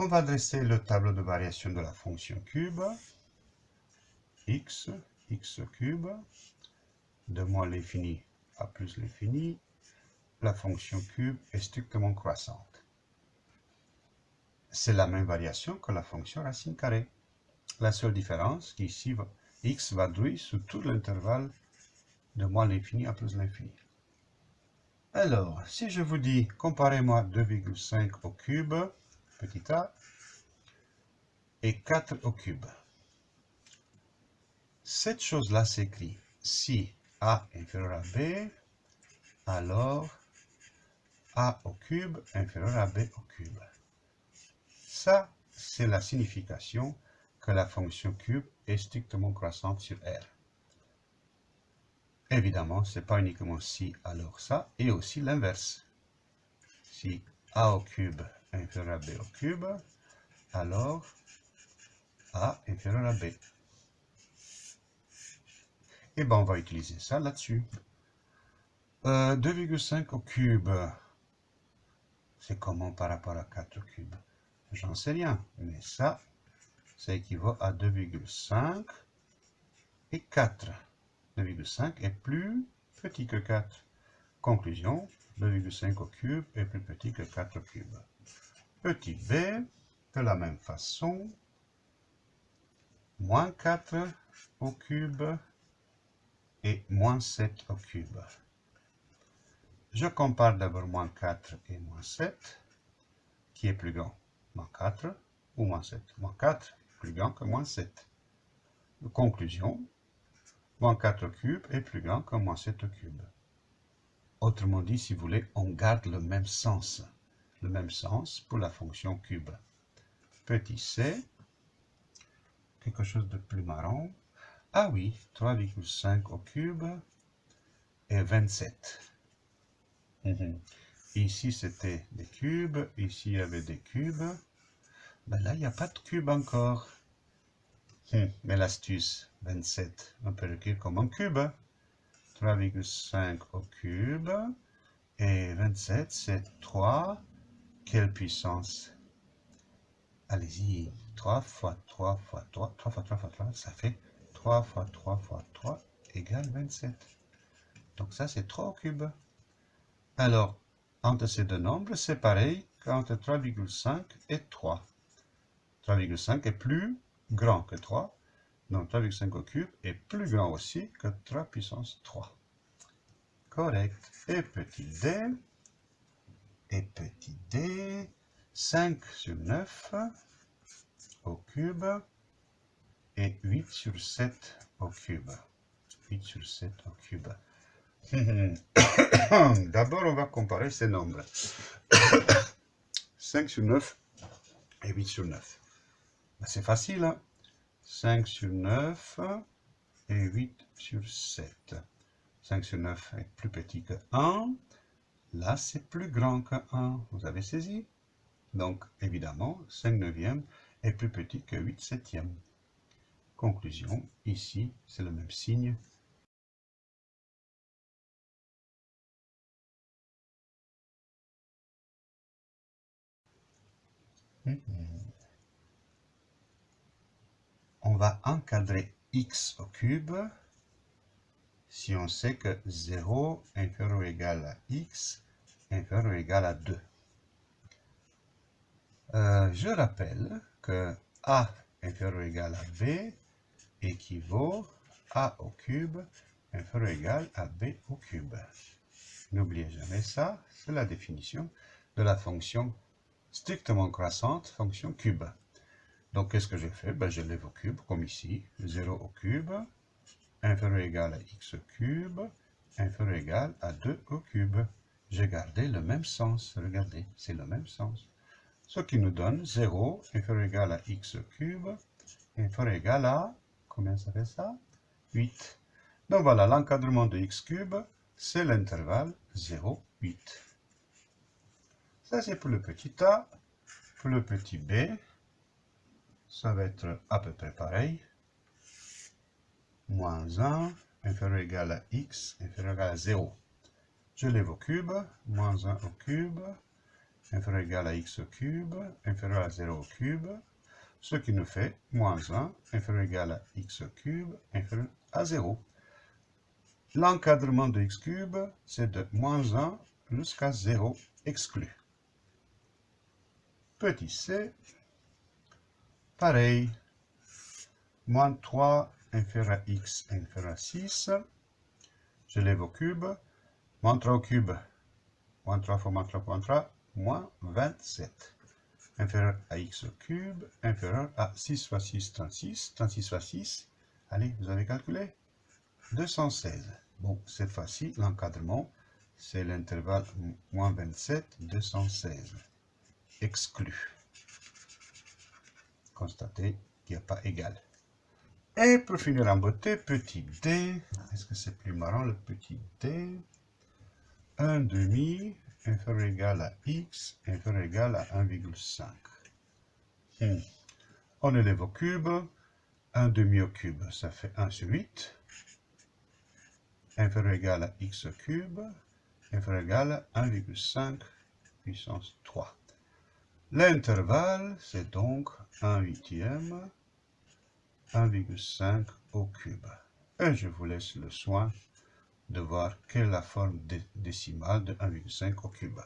On va dresser le tableau de variation de la fonction cube. x, x cube, de moins l'infini à plus l'infini. La fonction cube est strictement croissante. C'est la même variation que la fonction racine carrée. La seule différence, ici, x va jouer sur tout l'intervalle de moins l'infini à plus l'infini. Alors, si je vous dis, comparez-moi 2,5 au cube, petit a, et 4 au cube. Cette chose-là s'écrit si a inférieur à b, alors a au cube inférieur à b au cube. Ça, c'est la signification que la fonction cube est strictement croissante sur R. Évidemment, ce n'est pas uniquement si, alors ça, et aussi l'inverse. Si a au cube inférieur à b au cube, alors a inférieur à b. Et eh bien, on va utiliser ça là-dessus. 2,5 euh, au cube, c'est comment par rapport à 4 au cube? J'en sais rien, mais ça, ça équivaut à 2,5 et 4. 2,5 est plus petit que 4. Conclusion, 2,5 au cube est plus petit que 4 au cube. Petit b, de la même façon, moins 4 au cube et moins 7 au cube. Je compare d'abord moins 4 et moins 7, qui est plus grand, moins 4 ou moins 7. Moins 4 est plus grand que moins 7. Conclusion, moins 4 au cube est plus grand que moins 7 au cube. Autrement dit, si vous voulez, on garde le même sens. Le même sens pour la fonction cube. Petit c, quelque chose de plus marrant. Ah oui, 3,5 au cube et 27. Mhm. Ici, c'était des cubes. Ici, il y avait des cubes. Mais là, il n'y a pas de cube encore. Hum, mais l'astuce, 27, on peut l'écrire comme un cube. 3,5 au cube. Et 27, c'est 3. Quelle puissance Allez-y. 3 fois 3 fois 3, 3 fois 3 fois 3, ça fait 3 fois 3 fois 3 égale 27. Donc ça, c'est 3 au cube. Alors, entre ces deux nombres, c'est pareil qu'entre 3,5 et 3. 3,5 est plus grand que 3. Donc 3,5 au cube est plus grand aussi que 3 puissance 3. Correct. Et petit d, et petit d, 5 sur 9 au cube et 8 sur 7 au cube. 8 sur 7 au cube. D'abord, on va comparer ces nombres. 5 sur 9 et 8 sur 9. Ben, c'est facile. Hein 5 sur 9 et 8 sur 7. 5 sur 9 est plus petit que 1. Là, c'est plus grand que 1. Vous avez saisi Donc, évidemment, 5 neuvièmes est plus petit que 8 septièmes. Conclusion, ici, c'est le même signe. On va encadrer x au cube si on sait que 0 inférieur ou égal à x inférieur ou égal à 2. Euh, je rappelle que a inférieur ou égal à b équivaut a au cube inférieur ou égal à b au cube. N'oubliez jamais ça, c'est la définition de la fonction strictement croissante, fonction cube. Donc, qu'est-ce que je fais ben, Je lève au cube, comme ici, 0 au cube, inférieur ou égal à x cube, inférieur ou égal à 2 au cube. J'ai gardé le même sens, regardez, c'est le même sens ce qui nous donne 0 inférieur égal à x cube inférieur égal à, combien ça fait ça? 8. Donc voilà, l'encadrement de x cube, c'est l'intervalle 0, 8. Ça c'est pour le petit a. Pour le petit b, ça va être à peu près pareil. Moins 1 inférieur égal à x inférieur égal à 0. Je lève au cube, moins 1 au cube, inférieur égal à x au cube, inférieur à 0 au cube, ce qui nous fait moins 1, inférieur égal à x au cube, inférieur à 0. L'encadrement de x cube, c'est de moins 1 jusqu'à 0 exclu. Petit c, pareil, moins 3 inférieur à x inférieur à 6, je lève au cube, moins 3 au cube, moins 3 fois moins 3 fois moins 3, moins 27. Inférieur à x au cube, inférieur à 6 fois 6, 36. 36 fois 6, allez, vous avez calculé? 216. Bon, cette fois-ci, l'encadrement, c'est l'intervalle moins 27, 216. Exclu. Constatez qu'il n'y a pas égal. Et pour finir en beauté, petit d. Est-ce que c'est plus marrant le petit d? 1 demi inférieur égal à x inférieur égal à 1,5. Hmm. On élève au cube. 1 demi au cube, ça fait 1 sur 8. Inférieur égal à x au cube. Inférieur égal à 1,5 puissance 3. L'intervalle, c'est donc 1 huitième 1,5 au cube. Et je vous laisse le soin de voir quelle est la forme décimale de 1,5 au cube.